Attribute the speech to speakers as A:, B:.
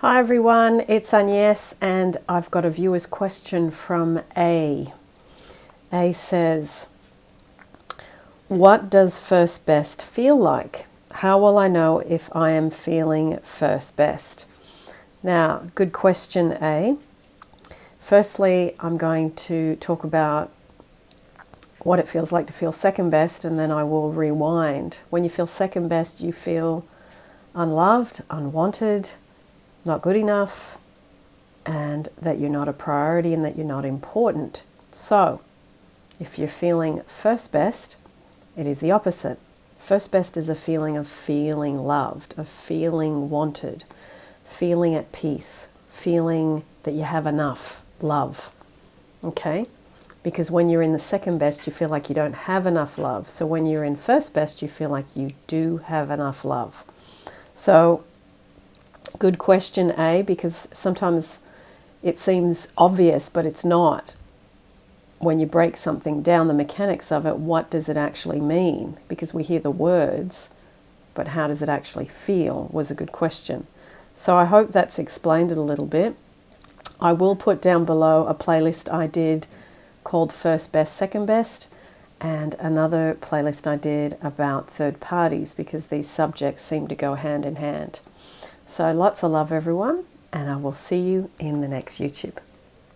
A: Hi everyone, it's Agnes and I've got a viewer's question from A. A says, What does first best feel like? How will I know if I am feeling first best? Now, good question, A. Firstly, I'm going to talk about what it feels like to feel second best and then I will rewind. When you feel second best, you feel unloved, unwanted, not good enough, and that you're not a priority and that you're not important. So, if you're feeling first best, it is the opposite. First best is a feeling of feeling loved, of feeling wanted, feeling at peace, feeling that you have enough love. Okay? Because when you're in the second best, you feel like you don't have enough love. So when you're in first best, you feel like you do have enough love. So Good question, A, because sometimes it seems obvious, but it's not. When you break something down, the mechanics of it, what does it actually mean? Because we hear the words, but how does it actually feel was a good question. So I hope that's explained it a little bit. I will put down below a playlist I did called First Best, Second Best, and another playlist I did about third parties because these subjects seem to go hand in hand. So lots of love, everyone, and I will see you in the next YouTube.